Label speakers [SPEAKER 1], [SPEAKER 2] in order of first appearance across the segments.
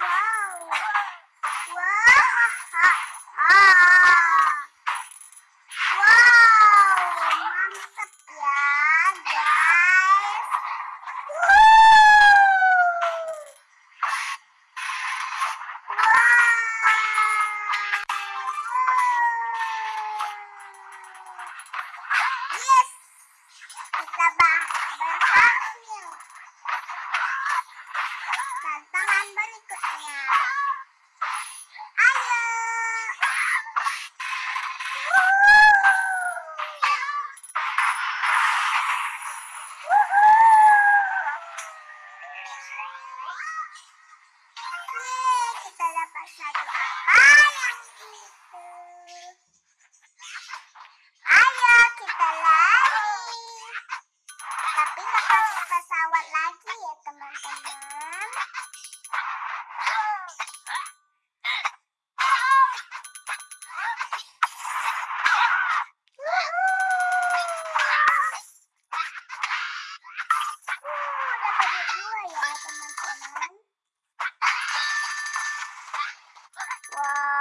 [SPEAKER 1] Uau! tantangan berikutnya. Ayo! Woohoo! Woohoo! は。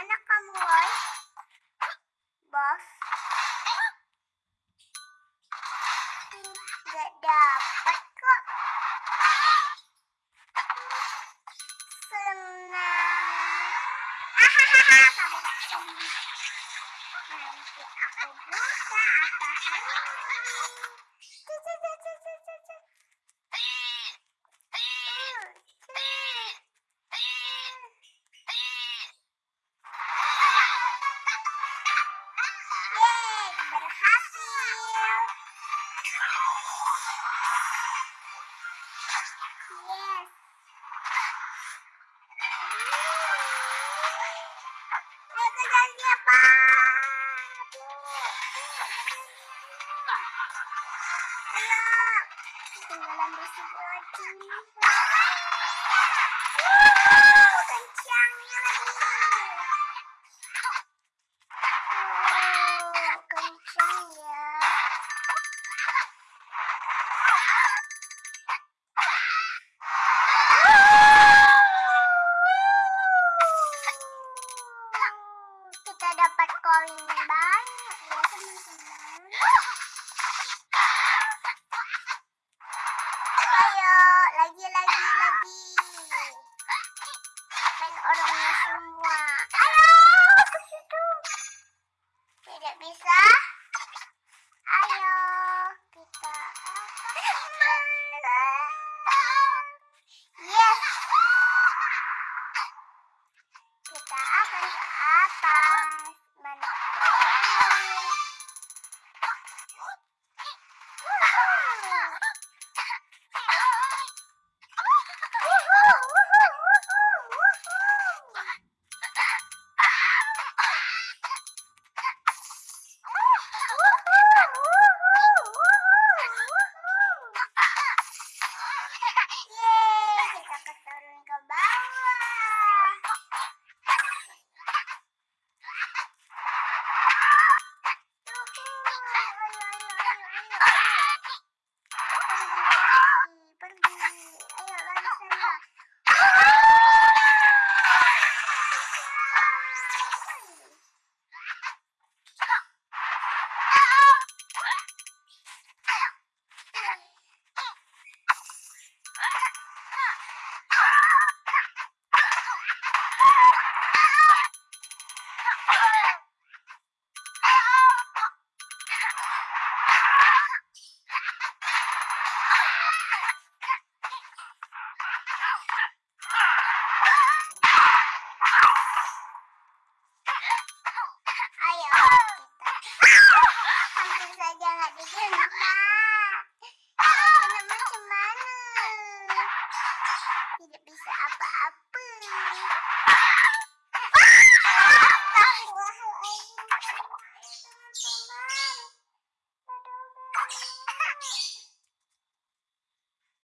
[SPEAKER 1] Mana kamu, Roy? Bos. Gak dapat kok. Senang. Ahahaha, kamu sendiri. Nanti aku buka apa hari